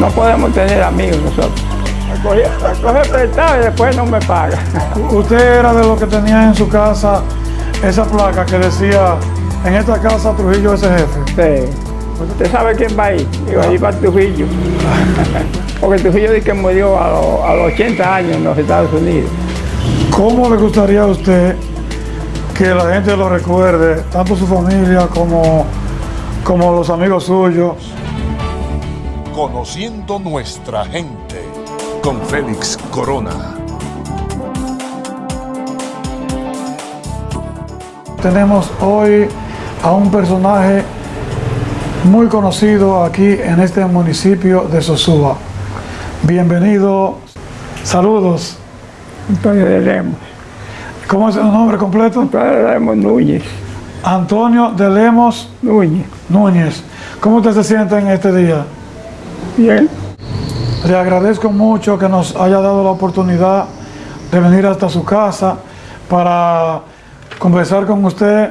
No podemos tener amigos nosotros. Coge prestado y después no me paga. Usted era de los que tenía en su casa esa placa que decía, en esta casa Trujillo es el jefe. Sí. ¿Usted sabe quién va ahí? Digo, ahí va Trujillo. Porque Trujillo dice que murió a, los, a los 80 años en los Estados Unidos. ¿Cómo le gustaría a usted que la gente lo recuerde, tanto su familia como, como los amigos suyos? Conociendo nuestra gente con Félix Corona. Tenemos hoy a un personaje muy conocido aquí en este municipio de Sosúa. Bienvenido, saludos. Antonio de Lemos. ¿Cómo es su nombre completo? Antonio de Lemos Núñez. Antonio de Lemos Núñez. Núñez. ¿Cómo usted se siente en este día? Bien. Le agradezco mucho que nos haya dado la oportunidad de venir hasta su casa para conversar con usted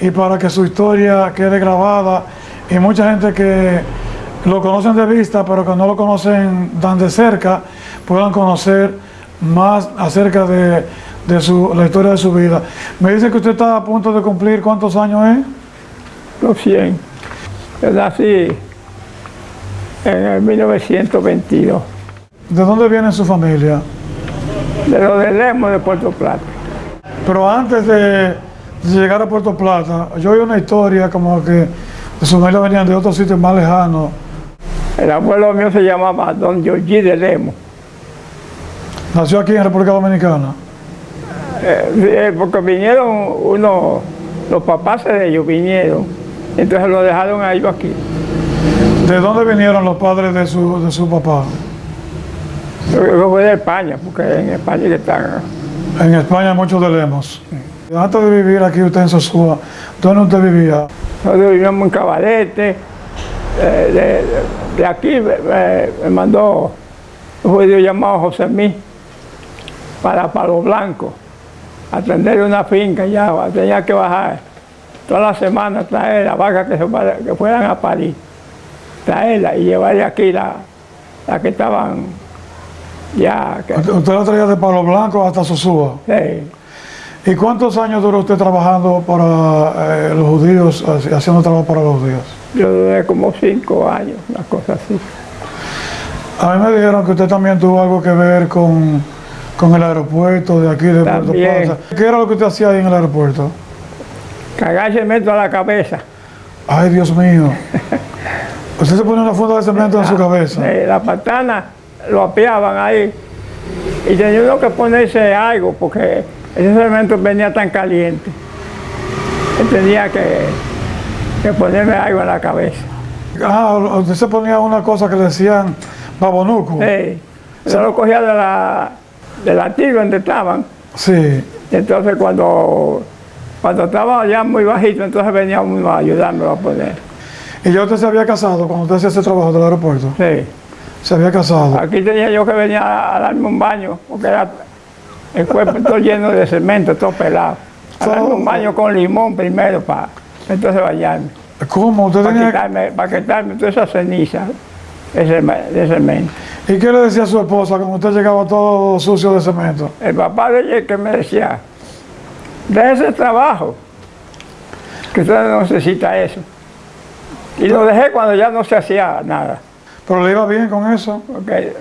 y para que su historia quede grabada y mucha gente que lo conocen de vista pero que no lo conocen tan de cerca puedan conocer más acerca de, de su, la historia de su vida. Me dice que usted está a punto de cumplir cuántos años es. Los 100. Yo nací en el 1922. ¿De dónde viene su familia? De los de Lemos de Puerto Plata. Pero antes de, llegar a Puerto Plata, yo oí una historia como que de su familia venían de otros sitios más lejanos. El abuelo mío se llamaba Don Giorgi de Lemos. Nació aquí en República Dominicana. Eh, eh, porque vinieron unos, los papás de ellos vinieron. Entonces lo dejaron a ellos aquí. ¿De dónde vinieron los padres de su, de su papá? Yo fue de España, porque en España que están. En España muchos de Lemos. Antes de vivir aquí usted en Sosúa, ¿dónde usted vivía? Nosotros vivíamos en Cabarete. eh, de, de- de aquí me, me- mandó un judío llamado José Mí para Palo Blanco atender una finca ya, tenía que bajar toda la semana traer las vacas que, se que fueran a París, traerla y llevarle aquí la, la que estaban ya, que, Usted la traía de Palo Blanco hasta Sosúa. sí, ¿Y cuántos años duró usted trabajando para eh, los judíos, haci- haciendo trabajo para los judíos? yo duré como cinco años, una cosa así. A mí me dijeron que usted también tuvo algo que ver con, con el aeropuerto de aquí de Puerto. Plata. ¿Qué era lo que usted hacía ahí en el aeropuerto? Cagar cemento a la cabeza. Ay, Dios mío. Usted se pone una funda de cemento en su cabeza. Eh, la patana lo apiaban ahí y tenía uno que ponerse algo porque ese cemento venía tan caliente. Tenía que, que ponerme algo en la cabeza. Ah, usted se ponía una cosa que le decían babonuco. Sí. Yo lo cogía de la, de la donde estaban. Sí. Entonces cuando, cuando estaba ya muy bajito, entonces venía uno a ayudarme a poner. ¿Y ya usted se había casado cuando usted hacía ese trabajo del aeropuerto? Sí. Se había casado. Aquí tenía yo que venir a, a darme un baño, porque era el cuerpo todo lleno de cemento, todo pelado. A darme un baño con limón primero para entonces bañarme. ¿Cómo? ¿Usted Para tenía... quitarme, para quitarme toda esa ceniza de cemento. ¿Y qué le decía a su esposa cuando usted llegaba todo sucio de cemento? El papá de ella que me decía, de ese trabajo, que usted no necesita eso. Y lo dejé cuando ya no se hacía nada. Pero le iba bien con eso. Porque,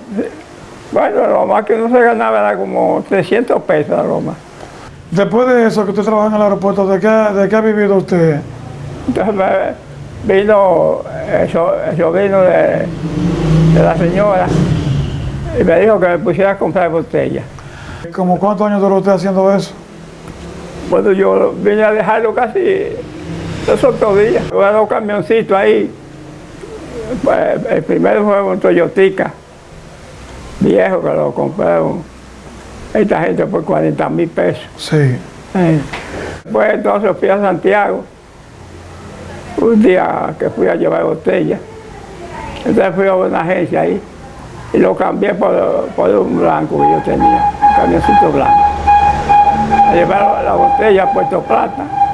bueno, lo más que uno se ganaba era como 300 pesos, lo más. Después de eso que usted trabaja en el aeropuerto, ¿de qué, de qué ha vivido usted? Entonces me vino el, el sobrino de, de la señora y me dijo que me pusiera a comprar botellas. ¿Como cuántos años duró usted haciendo eso? Bueno, yo vine a dejarlo casi otros días. Hubo dos camioncitos ahí. Pues, el primero fue un Toyotica viejo que lo compraron esta gente por 40 mil pesos. Sí. Pues entonces fui a Santiago, un día que fui a llevar botella. Entonces fui a una agencia ahí y lo cambié por, por un blanco que yo tenía, un camioncito blanco. A llevar la botella a Puerto Plata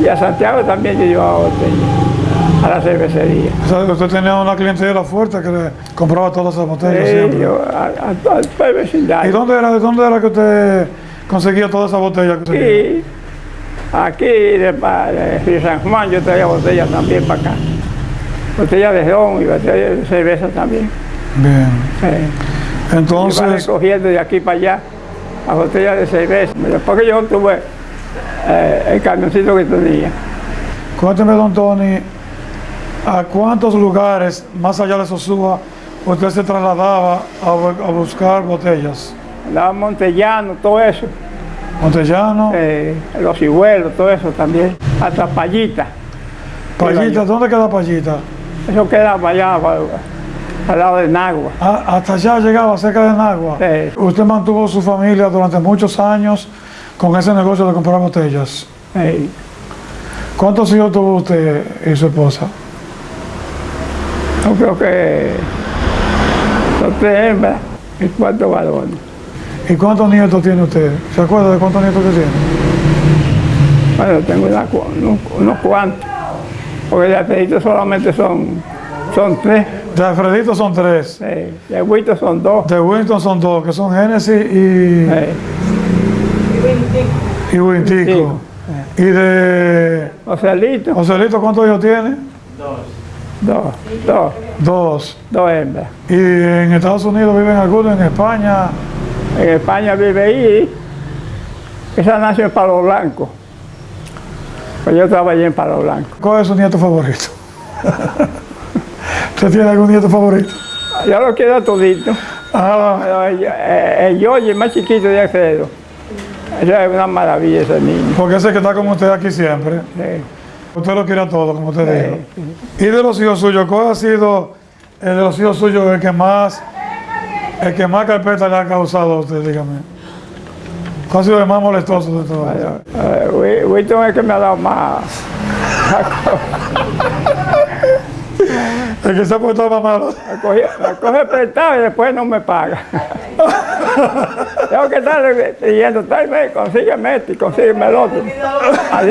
y a Santiago también yo llevaba botella. a la cervecería. O sea, usted tenía una clientela fuerte que le compraba todas esas botellas Sí, siempre. yo, a, a todo el ¿Y vecindario. dónde era, de dónde era que usted conseguía todas esas botellas que? Y aquí de, de San Juan yo traía botellas también para acá. Botellas de ron y botellas de cerveza también. Bien. Iba Entonces, recogiendo de aquí para allá las botellas de cerveza. Después que yo tuve eh, el camioncito que tenía. cuénteme, don Tony, ¿a cuántos lugares, más allá de Sosúa, usted se trasladaba a, bu- a buscar botellas? Andaba Montellano, todo eso. Montellano, eh, los cibuelos, todo eso también. Hasta Payita. Payita, ¿dónde queda Payita? Eso queda para allá, para- al lado de Nagua. Ah, hasta allá llegaba, cerca de Nagua. Sí. Usted mantuvo su familia durante muchos años con ese negocio de comprar botellas. Eh, ¿Cuántos hijos tuvo usted y su esposa? yo creo que son tres hembras y cuatro varones. ¿Y cuántos nietos tiene usted? ¿Se acuerda de cuántos nietos que tiene? Bueno, tengo una unos, unos cuantos, porque de Alfredito solamente son, son tres, De Alfredito son tres. eh, de Agüito son dos. De Winston son dos, que son Genesis y, y Wintico. Y de Joselito, Joselito, ¿cuántos hijos tiene? dos, dos, Dos. dos hembras. Y en Estados Unidos viven algunos, en España. En España vive ahí, esa nació en Palo Blanco. Pues yo trabajé en Palo Blanco. ¿Cuál es su nieto favorito? ¿Usted tiene algún nieto favorito? Yo lo quiero todito. Ah, Pero el, el, el más chiquito de Alfredo. Eso es una maravilla ese niño. porque ese que está con usted aquí siempre. Sí. Usted lo quiere a todo, como usted dijo. Y de los hijos suyos, ¿cuál ha sido el de los hijos suyos el que más, el que más carpeta le ha causado a usted, dígame? ¿Cuál ha sido el más molestoso de todos? Eh, Wi- Wilton es el que me ha dado más. El que se ha puesto malo. Me coge, coge prestado y después no me paga. Tengo que estar pidiendo, tráeme, consígueme este y consígueme el otro. Así,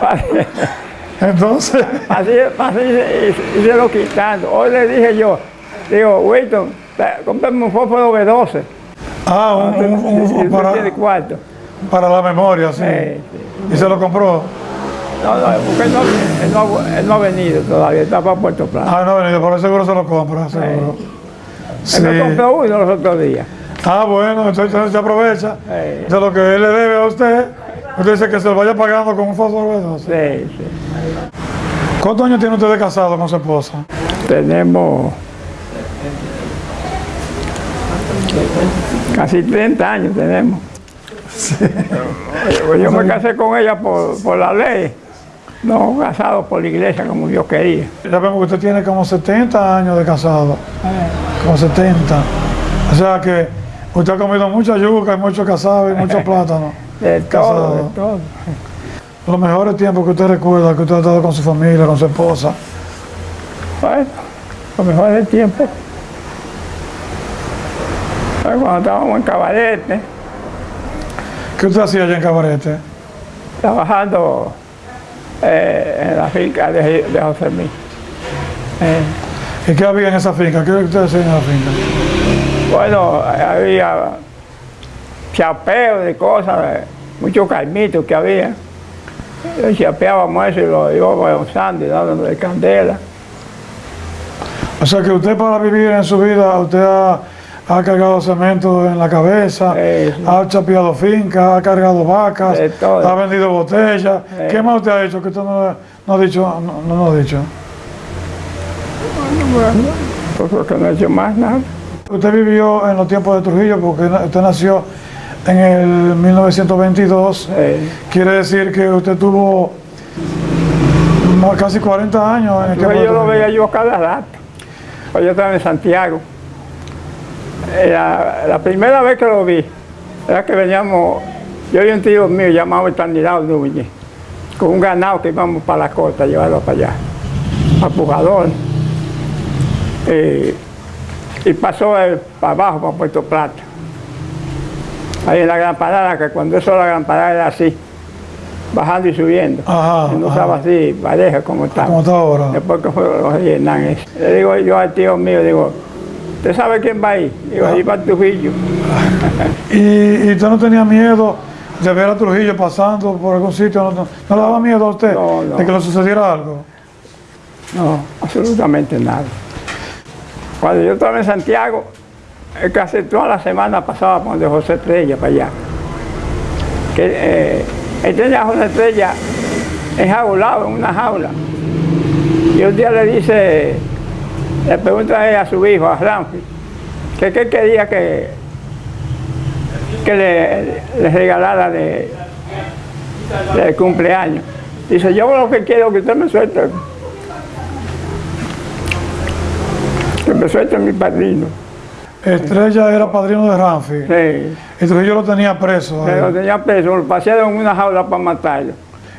así, Entonces, así, así y, y se lo quitando. Hoy le dije yo, digo, Wilton, cómprame un fósforo B12. ah, un, un- un- un para, para la memoria, sí. Y se lo compró. No, no, porque él no, él no ha- él no ha venido todavía, está para Puerto Plata. Ah, no, venido, por el seguro se lo compra, seguro. Sí. Él me compró uno los otros días. Ah, bueno, entonces se aprovecha Eh. de lo que él le debe a usted. Usted dice que se lo vaya pagando con un fósforo de 12. Sí, sí. ¿Cuántos años tiene usted de casado con su esposa? Tenemos casi 30 años tenemos. Pues yo me casé con ella por, por la ley, no casado por la iglesia como yo quería. Ya vemos que usted tiene como 70 años de casado. Como 70. O sea que usted ha comido mucha yuca y mucho casado y mucho plátano. De todo, Casado. de todo. Los mejores tiempos que usted recuerda, que usted ha estado con su familia, con su esposa. Bueno, lo mejor del tiempo. Pues Cuando estábamos en Cabarete, ¿Qué usted hacía allá en Cabarete? trabajando eh, en la finca de, de José Mí. Eh, ¿Y qué había en esa finca? ¿Qué usted hacía en la finca? Bueno, había chapeo de cosas, eh, muchos carmitos que había. Y chapeábamos eso y lo íbamos usando y dándole candela. O sea que usted para vivir en su vida, usted ha, ha cargado cemento en la cabeza, ha chapeado fincas, ha cargado vacas, ha vendido botellas. ¿Qué más usted ha hecho que usted no, no ha dicho? No, no ha dicho. Pues porque no he hecho más nada. Usted vivió en los tiempos de Trujillo porque usted nació en el 1922. Eh, Quiere decir que usted tuvo casi 40 años en el de yo lo veía yo cada rato. Yo estaba en Santiago. Era- la primera vez que lo vi, era que veníamos, yo y un tío mío llamado Estanidad Núñez, con un ganado que íbamos para la costa, a llevarlo para allá, Pujador. Eh, y pasó él para abajo, para Puerto Plata. Ahí en la gran parada, que cuando eso la gran parada era así. bajando y subiendo. Ajá, no estaba así, pareja como estaba. Como está ahora. Después que fue los rellenan eso. Le digo yo al tío mío, digo, ¿usted sabe quién va ahí? Digo, ahí va Trujillo. ¿Y, y usted no tenía miedo de ver a Trujillo pasando por algún sitio? ¿No, no, no le daba miedo a usted No, de que le sucediera algo? No, absolutamente nada. Cuando yo estaba en Santiago, eh, casi toda la semana pasaba por donde José Estrella para allá. Que, eh, él tenía a José Estrella enjaulado en una jaula. Y un día le dice, le pregunta a, él a su hijo, a Ramfi, que qué quería que, que le, le regalara de, de cumpleaños. Dice, yo lo que quiero es que usted me suelte que me suelte mi padrino. Estrella era padrino de Ramfi. Sí. Y Trujillo lo tenía preso. ahí. Pero tenía preso, lo pasearon en una jaula para matarlo.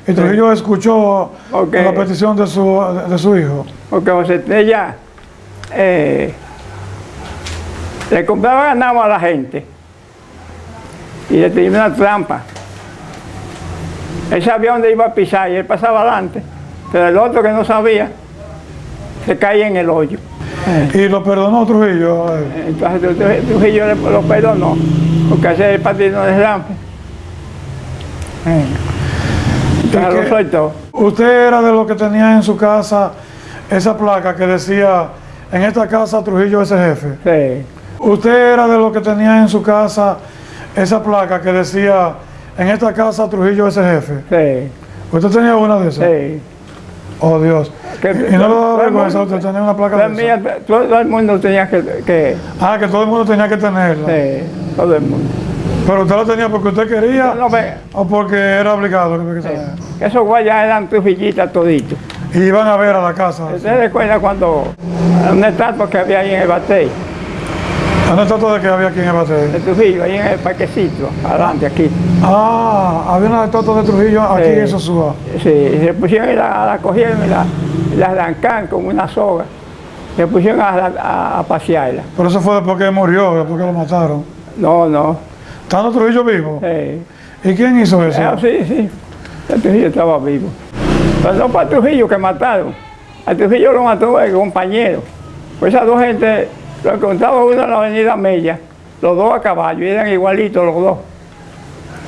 Y Trujillo escuchó la petición de su, de su hijo. Porque José Estrella eh, le compraba ganado a la gente y le tenía una trampa. Él sabía dónde iba a pisar y él pasaba adelante, pero el otro que no sabía se caía en el hoyo. Y lo perdonó Trujillo. Entonces Tru- Trujillo lo perdonó, porque ese es el padrino de Ramfe. Entonces ¿Y lo soltó. Usted era de los que tenía en su casa esa placa que decía, en esta casa Trujillo es el jefe. Sí, Usted era de los que tenía en su casa esa placa que decía, en esta casa Trujillo es el jefe. sí, ¿Usted tenía una de esas? sí. Oh Dios. Que- ¿Y no le todo daba vergüenza usted tener una placa de esa? mía- todo el mundo tenía que, que Ah, que todo el mundo tenía que tenerla. sí, todo el mundo. Pero usted la tenía porque usted quería No, o porque era obligado. que- que esos guayas eran trujillitas toditos. Y iban a ver a la casa. ¿Usted recuerda cuando una estatua que había ahí en el batey, ¿Dónde está todo de que había aquí en el bate? de Trujillo, ahí en el parquecito, adelante aquí? Ah, había una estatua de Trujillo aquí Sí. en Sosúa. Sí, y se pusieron y la, la cogieron y la, y la arrancaron con una soga. Se pusieron a, a- a pasearla. Pero eso fue después que murió, después que lo mataron. No, no. ¿Estando Trujillo vivo? Sí. ¿Y quién hizo eso? Ah, sí, sí. El Trujillo estaba vivo. Pero no fue a Trujillo que mataron. A Trujillo lo mató el compañero. Pues esas dos gente, lo encontraba uno en la avenida Mella, los dos a caballo, y eran igualitos los dos.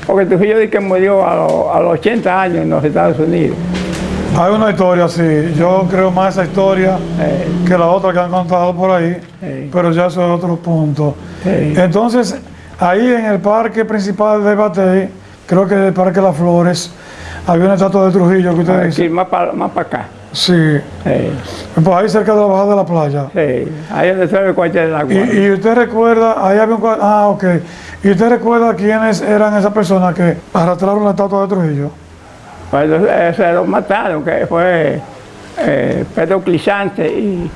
Porque Trujillo dice que murió a, los- a los 80 años en los Estados Unidos. Hay una historia así. Yo creo más esa historia Eh, que la otra que han contado por ahí. Sí. Pero ya eso es otro punto. Sí. Entonces, ahí en el parque principal de Batey, creo que el Parque Las Flores, había una estatua de Trujillo que usted dice. aquí, más para más pa acá. Sí. Sí, Pues ahí cerca de la bajada de la playa. sí. Ahí es donde el cuartel del agua. Y, y usted recuerda, ahí había un cua- ah, ok. ¿Y usted recuerda quiénes eran esas personas que arrastraron la estatua de Trujillo? Pues eh, se lo mataron, que fue eh, Pedro Clisante y,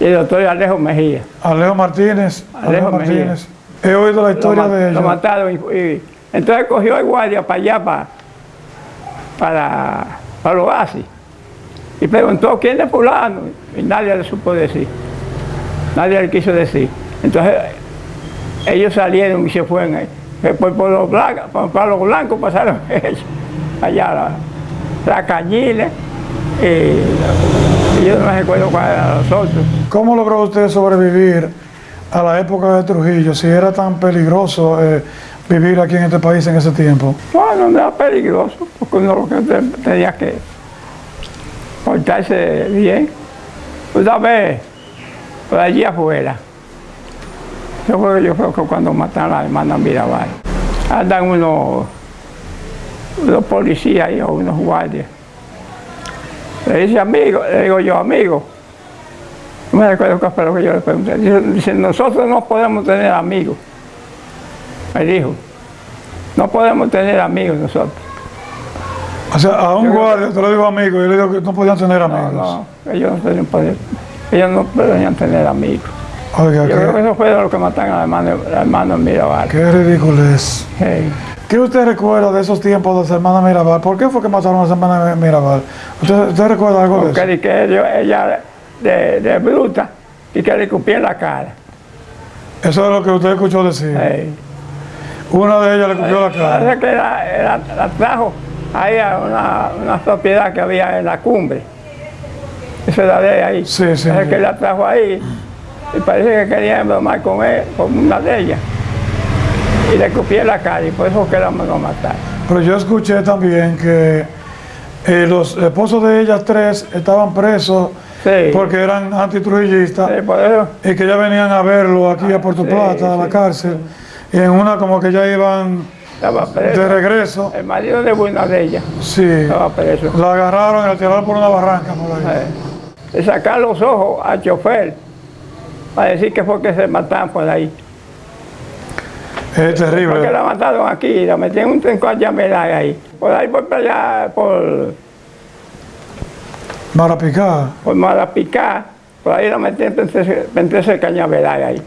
y el doctor Alejo Mejía. Alejo Martínez. Alejo Mejía. He oído la Lo, historia de lo ellos. mataron y, y entonces cogió el guardia para allá, para, para, para oasis. Y preguntó quién es fulano. Y nadie le supo decir. Nadie le quiso decir. Entonces ellos salieron y se fueron. ahí. Después por los blancos, por, los blancos pasaron ellos. Allá la, la cañile. Y, y yo no me recuerdo cuál eran los otros. ¿Cómo logró usted sobrevivir a la época de Trujillo? Si era tan peligroso eh, vivir aquí en este país en ese tiempo. Bueno, no era peligroso, porque uno lo que te- tenía que portarse bien. Una vez, por allí afuera, yo creo, yo creo que cuando mataron a la hermana Mirabal, andan unos, unos policías o unos guardias. Le dice amigo, le digo yo amigo. No me recuerdo qué fue lo que yo le pregunté. Dice, nosotros no podemos tener amigos. Me dijo. No podemos tener amigos nosotros. O sea, a un Yo guardia, te lo digo amigo, yo le digo que no podían tener amigos. no, ellos no podían, poder- ellos no podían tener amigos. Oiga, Yo creo que eso fue lo que mataron a la hermana, la Mirabal. qué ridículo es. ¿Qué usted recuerda de esos tiempos de su hermana Mirabal? ¿Por qué fue que mataron a su hermana Mirabal? ¿Usted, usted recuerda algo de Porque eso? di que ella de, de bruta y que le escupía en la cara. Eso es lo que usted escuchó decir. Una de ellas le cogió la cara. Parece que la, la- la trajo ahí a una, una propiedad que había en la cumbre. Esa es la de ahí. Sí, sí. Es que la trajo ahí y parece que quería embromar con él, con una de ellas. Y le en la cara y por eso que la mandó a matar. Pero yo escuché también que eh, los esposos de ellas tres estaban presos Sí. porque eran antitrujillistas Sí, por eso, y que ya venían a verlo aquí a Puerto sí, Plata, a la cárcel. Y en una como que ya iban de regreso. El marido de una de ellas Sí. estaba preso. La agarraron y la tiraron por una barranca por ahí. Eh, Le sacaron los ojos al chofer para decir que fue que se mataron por ahí. Es Porque terrible. la mataron aquí y la metieron en un tren con ahí. Por ahí por para allá, por, Marapicá. por Marapicá, por ahí la metieron en ese cañaveral ahí.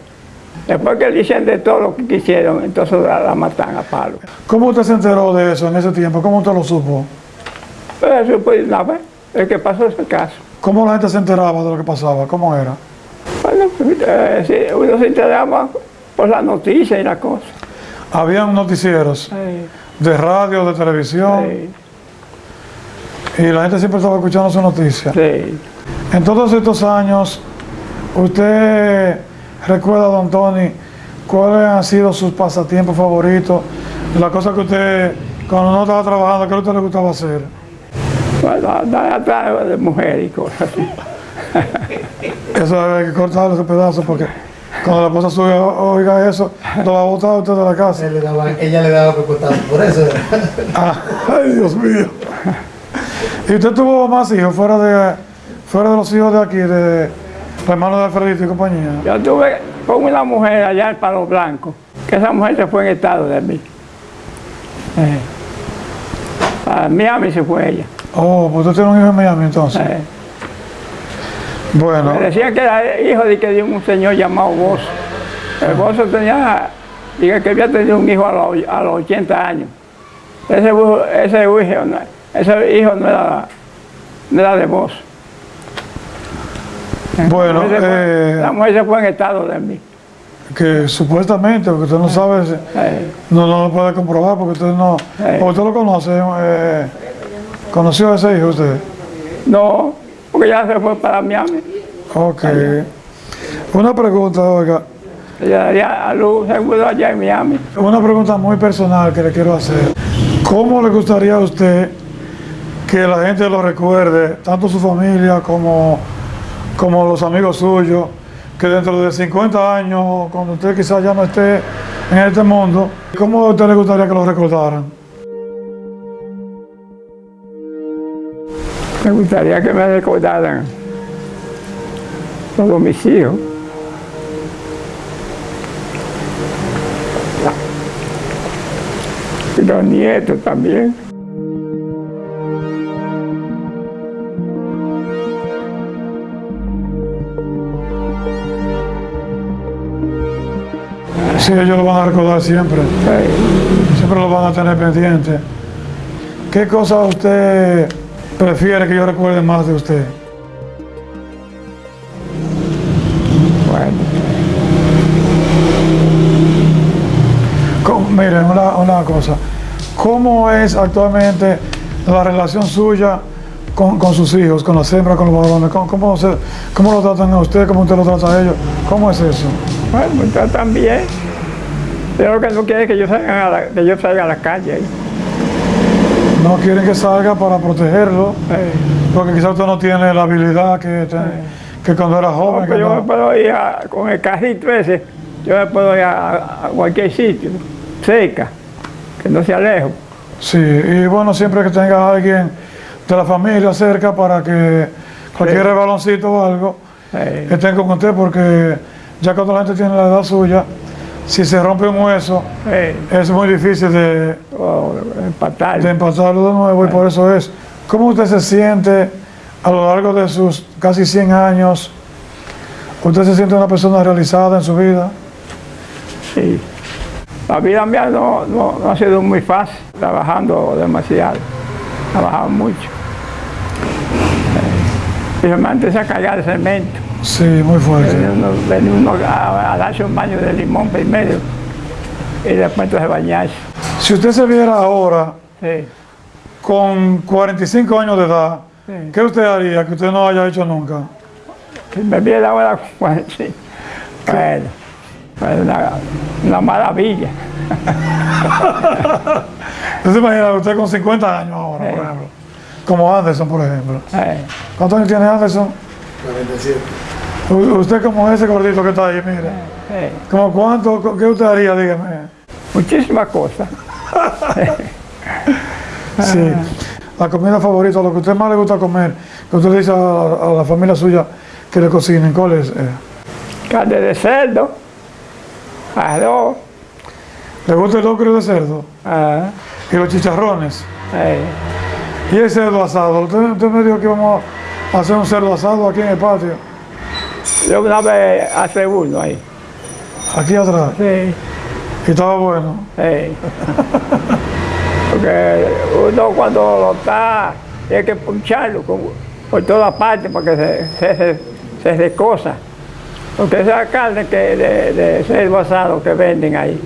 Después que le hicieron de todo lo que quisieron, entonces la, la matan a palo. ¿Cómo usted se enteró de eso en ese tiempo? ¿Cómo usted lo supo? Pero eso una vez, el que pasó ese caso. ¿Cómo la gente se enteraba de lo que pasaba? ¿Cómo era? Bueno, eh, uno se enteraba por las noticias y las cosas. Habían noticieros Sí, de radio, de televisión, sí, y la gente siempre estaba escuchando sus noticias. sí. En todos estos años, ¿usted recuerda, don Tony, cuáles han sido sus pasatiempos favoritos? La cosa que usted, cuando no estaba trabajando, ¿qué a usted le gustaba hacer? Bueno, andar atrás de mujeres y cosas así. Eso hay que cortarle ese pedazo porque cuando la esposa suya oiga eso, lo va a botar usted de la casa. Él le daba- ella le daba preocupado por eso. Ah, ay, Dios mío. ¿Y usted tuvo más hijos fuera de, fuera de los hijos de aquí, de los hermanos de Alfredito y compañía? Yo estuve con una mujer allá en Palo Blanco, que esa mujer se fue en estado de mí. Eh, A Miami se fue ella. Oh, pues usted tiene un hijo en Miami entonces. Eh, Bueno, me decían que era hijo de, que de un señor llamado Bozo. El Bozo tenía, dije que había tenido un hijo a los, a los 80 años. Ese, hijo- ese, hijo, ese hijo no era, no era de Bozo. bueno, La mujer fue- eh, la mujer se fue en estado de mí. que supuestamente, porque usted no sabe, si- Eh, no, no lo puede comprobar porque usted no, Eh. o usted lo conoce, eh, conoció a ese hijo usted. no, porque ya se fue para Miami. Ok. Una pregunta, oiga, Ella daría a luz seguro allá en Miami. una pregunta muy personal que le quiero hacer. ¿Cómo le gustaría a usted que la gente lo recuerde, tanto su familia como, como los amigos suyos, que dentro de 50 años, cuando usted quizás ya no esté en este mundo, ¿cómo a usted le gustaría que lo recordaran? Me gustaría que me recordaran todos mis hijos. Y los nietos también. Sí, ellos lo van a recordar siempre, siempre lo van a tener pendiente. ¿Qué cosa usted prefiere que yo recuerde más de usted? Bueno, ¿Cómo- Miren, una, una cosa. ¿Cómo es actualmente la relación suya con, con sus hijos, con las hembras, con los varones? ¿Cómo, cómo, se- cómo lo tratan a usted? ¿Cómo usted lo trata a ellos? ¿Cómo es eso? Bueno, me tratan bien. Pero lo que no quiere es que yo salga a la, que yo salga a la calle. No quieren que salga para protegerlo, Eh, porque quizás usted no tiene la habilidad que, te- que cuando era no, joven. pero que yo no- me puedo ir a- con el carrito ese, yo me puedo ir a, a cualquier sitio, cerca, que no sea lejos. Sí, y bueno, siempre que tenga alguien de la familia cerca para que cualquier Sí. baloncito o algo Eh, estén con usted, porque ya cuando la gente tiene la edad suya, si se rompe un hueso, es muy difícil de, o empatar. de empatarlo de nuevo y por eso es. ¿Cómo usted se siente a lo largo de sus casi 100 años? ¿Usted se siente una persona realizada en su vida? Sí. La vida mía no, no- no ha sido muy fácil, trabajando demasiado, trabajado mucho. Eh, Principalmente esa carga de cemento. Sí, muy fuerte. Venía uno, venía uno a, a darse un baño de limón primero y después entonces bañarse. Si usted se viera ahora, Sí. con 45 años de edad, Sí. ¿qué usted haría que usted no haya hecho nunca? Si me viera ahora con 45, bueno, pues una, una maravilla. ¿Usted se imagina usted con 50 años ahora, por ejemplo? Como Anderson, por ejemplo. ¿Cuántos años tiene Anderson? 47. U- Usted como ese gordito que está ahí, mire. eh, ¿Como cuánto? ¿Qué usted haría? Dígame. muchísimas cosas. Sí. La comida favorita, lo que a usted más le gusta comer, que usted le dice a, a la familia suya que le cocinen, ¿cuál es? Eh, Carne de cerdo, arroz, ¿Le gusta el locro de cerdo? ah, Y los chicharrones. eh, Y el cerdo asado. Usted, usted me dijo que íbamos a hacer un cerdo asado aquí en el patio, yo una vez hace uno ahí. aquí atrás. Sí, Y estaba bueno. sí. Porque uno cuando lo está, tiene que puncharlo con- por todas partes para que se, se, se, se recosa. Porque esa carne que de, de cerdo asado que venden ahí,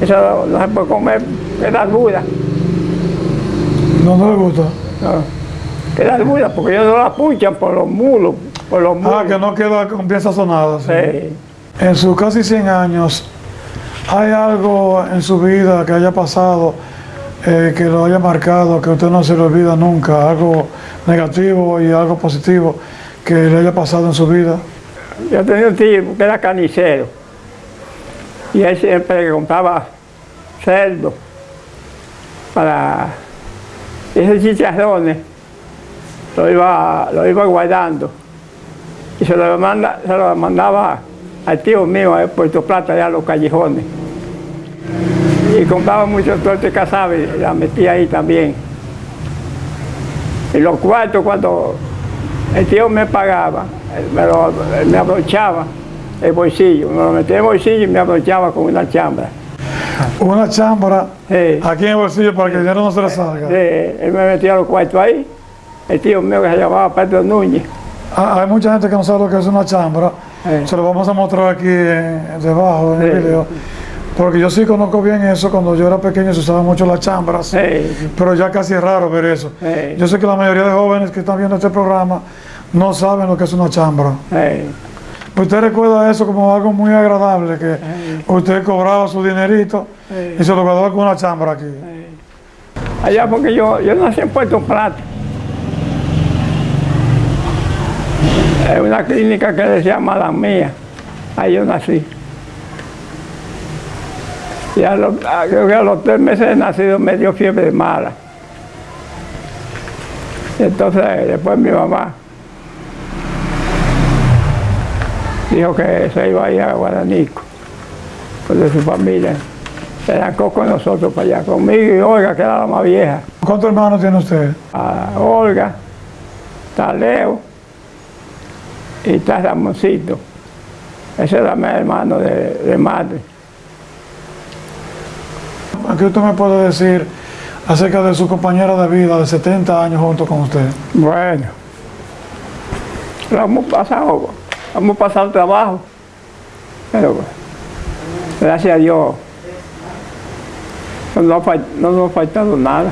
eso no, se puede comer, queda dura. No, no le gusta. No, queda dura porque ellos no la punchan por los mulos, por los. Ah, que no queda con bien sazonada. sí. Sí. En sus casi 100 años, ¿hay algo en su vida que haya pasado, eh, que lo haya marcado, que usted no se le olvida nunca? Algo negativo y algo positivo que le haya pasado en su vida. Yo tenía un tío que era carnicero y él siempre compraba cerdo para esos chicharrones, lo iba, lo iba guardando y se lo, manda, se lo mandaba al tío mío en Puerto Plata, allá a los callejones. Y compraba mucho torta de casabe y la metía ahí también. Y los cuartos cuando el tío me pagaba, me, lo, me abrochaba el bolsillo, me lo metía en el bolsillo y me abrochaba con una chambra. Una chambra Sí. aquí en el bolsillo para que el dinero no se le salga. Sí, él me metía los cuartos ahí, el tío mío que se llamaba Pedro Núñez. Ah, hay mucha gente que no sabe lo que es una chambra. Sí. Se lo vamos a mostrar aquí eh, debajo en el Sí. video. Porque yo sí conozco bien eso. Cuando yo era pequeño se usaban mucho las chambras. Pero ya casi es raro ver eso. Yo sé que la mayoría de jóvenes que están viendo este programa no saben lo que es una chambra. ¿Usted recuerda eso como algo muy agradable? Que usted cobraba su dinerito Sí. y se lo guardaba con una chambra aquí. Allá porque yo, yo nací en Puerto Plata. Es una clínica que se llama La Mía. Ahí yo nací. Y a los, creo que a los tres meses de nacido me dio fiebre mala. Entonces después mi mamá dijo que se iba a ir a Guaranico, pues de su familia. Se arrancó con nosotros para allá, conmigo y Olga, que era la más vieja. ¿Cuántos hermanos tiene usted? A Olga, está Leo y está Ramoncito. Ese era mi hermano de, de madre. ¿Qué usted me puede decir acerca de su compañera de vida de 70 años junto con usted? Bueno, lo hemos pasado, hemos pasado trabajo, pero gracias a Dios no nos, ha fal- no nos ha faltado nada.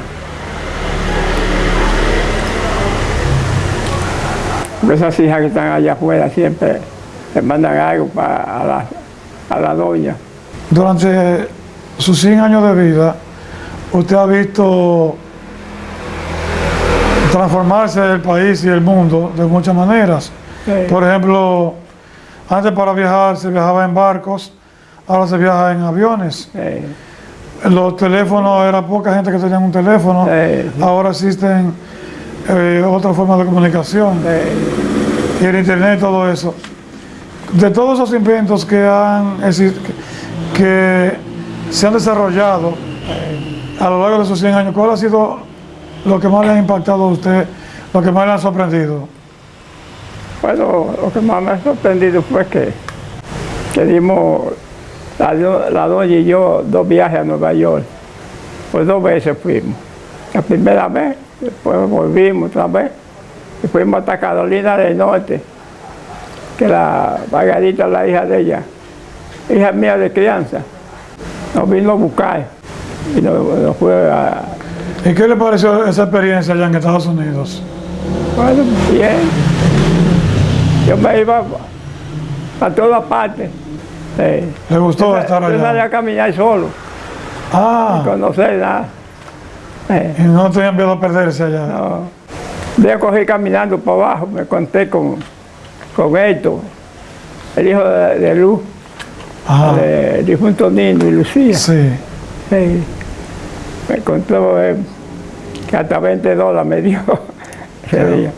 Esas hijas que están allá afuera siempre le mandan algo para a la, a la doña. Durante sus 100 años de vida, usted ha visto transformarse el país y el mundo de muchas maneras. Sí. Por ejemplo, antes para viajar se viajaba en barcos, ahora se viaja en aviones. Los teléfonos, era poca gente que tenía un teléfono, Sí. ahora existen eh, otras formas de comunicación. eh, y el internet, todo eso. De todos esos inventos que han que se han desarrollado a lo largo de esos 100 años, ¿cuál ha sido lo que más le ha impactado a usted, lo que más le ha sorprendido? Bueno, lo que más me ha sorprendido fue que, que dimos, la, la doña y yo, dos viajes a Nueva York. Pues dos veces fuimos. La primera vez, después volvimos otra vez. Y fuimos hasta Carolina del Norte, que la Margarita, la hija de ella, hija mía de crianza, nos vino a buscar y nos, nos fue a, ¿Y qué le pareció esa experiencia allá en Estados Unidos? Bueno, bien. Yo me iba a todas partes. Sí. ¿Le gustó Yo- estar Yo salía allá? a caminar solo, Ah, conocer nada. Eh, y no tenían miedo a perderse allá. no. Yo cogí caminando para abajo, me conté con, con Héctor, el hijo de, de Luz, Ajá, de difunto Nino y Lucía. Sí. Sí. Me contó eh, que hasta 20 dólares me dio ese día.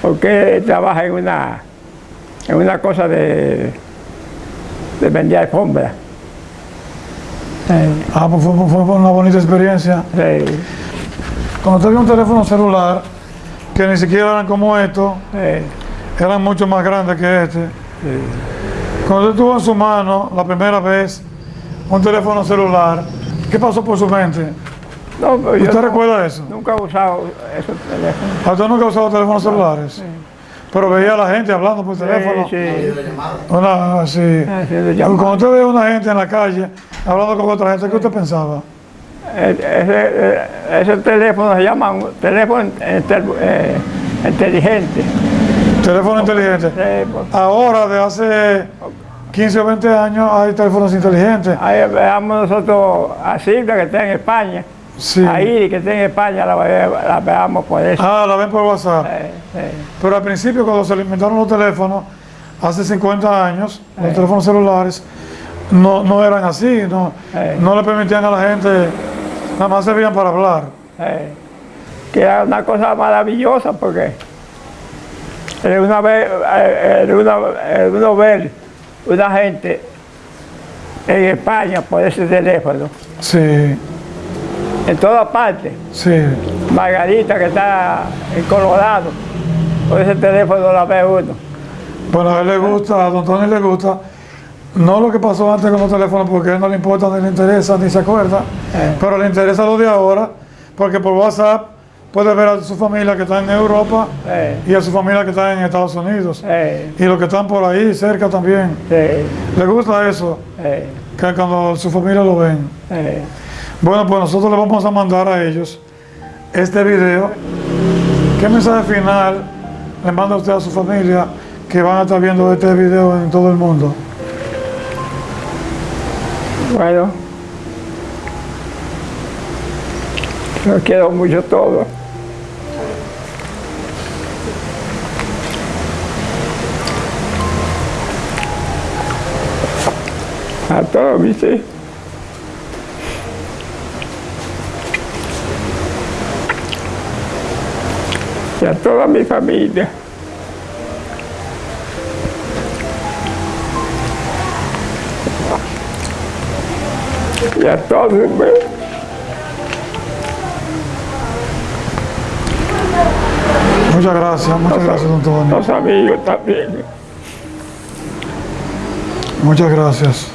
Porque trabaja en una, en una cosa de, de vender alfombra. Sí, Ah, pues fue, fue una bonita experiencia. sí, Cuando tenía un teléfono celular, que ni siquiera eran como estos, sí, eran mucho más grandes que este. Cuando usted tuvo en su mano la primera vez un teléfono celular, ¿qué pasó por su mente? No, pero yo ¿Usted no- recuerda eso? nunca he usado esos teléfonos. ¿A usted nunca ha usado teléfonos celulares? Pero veía a la gente hablando por teléfono. Sí, sí. Una, así. Haciendo Cuando usted ve a una gente en la calle hablando con otra gente, ¿qué usted pensaba? Eh, Ese, eh, ese teléfono se llama un teléfono eh, inteligente. Teléfono inteligente. Sí, pues, Ahora, de hace 15 o 20 años, hay teléfonos inteligentes. Ahí veamos nosotros a Silvia que está en España, Sí. a Iris que está en España, la, ve- la veamos por eso. Ah, la ven por WhatsApp. Eh, eh, Pero al principio, cuando se inventaron los teléfonos, hace 50 años, los teléfonos celulares no, no eran así, no, Eh. no le permitían a la gente, nada más servían para hablar. eh, que era una cosa maravillosa porque era una vez, eh, era una, era uno ver una gente en España por ese teléfono, Sí, en todas partes. sí, Margarita que está en Colorado, por ese teléfono la ve uno. bueno, a él le gusta, a don Tony le gusta, no lo que pasó antes con los teléfonos, porque a él no le importa, ni le interesa, ni se acuerda, Eh. pero le interesa lo de ahora, porque por WhatsApp puede ver a su familia que está en Europa Eh, y a su familia que está en Estados Unidos. eh, Y los que están por ahí cerca también. Le gusta eso, que cuando su familia lo ven. Bueno, pues nosotros le vamos a mandar a ellos este video. ¿Qué mensaje final le manda usted a su familia que van a estar viendo este video en todo el mundo? Bueno, los quiero mucho todos. A todos mis hijos. Y a toda mi familia. Y a todos. pues. Muchas gracias, muchas gracias, don Tony. los amigos también. Muchas gracias.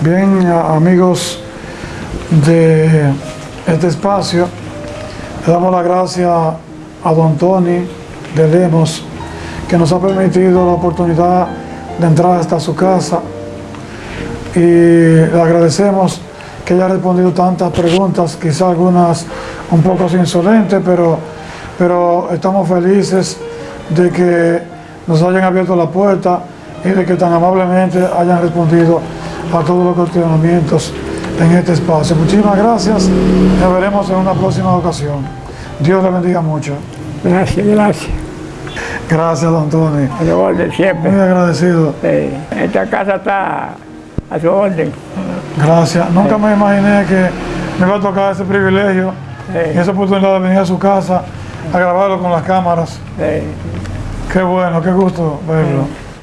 Bien, amigos de este espacio, le damos las gracias a don Tony de Lemos, que nos ha permitido la oportunidad de entrar hasta su casa y le agradecemos que haya respondido tantas preguntas, quizá algunas un poco insolentes, pero, pero estamos felices de que nos hayan abierto la puerta y de que tan amablemente hayan respondido a todos los cuestionamientos en este espacio. Muchísimas gracias, nos veremos en una próxima ocasión. Dios le bendiga mucho. Gracias, gracias. Gracias, don Tony. Siempre. Muy agradecido. Sí, Esta casa está a su orden. Gracias. Nunca me imaginé que me iba a tocar ese privilegio Sí. y esa oportunidad de venir a su casa a grabarlo con las cámaras. Qué bueno, qué gusto verlo.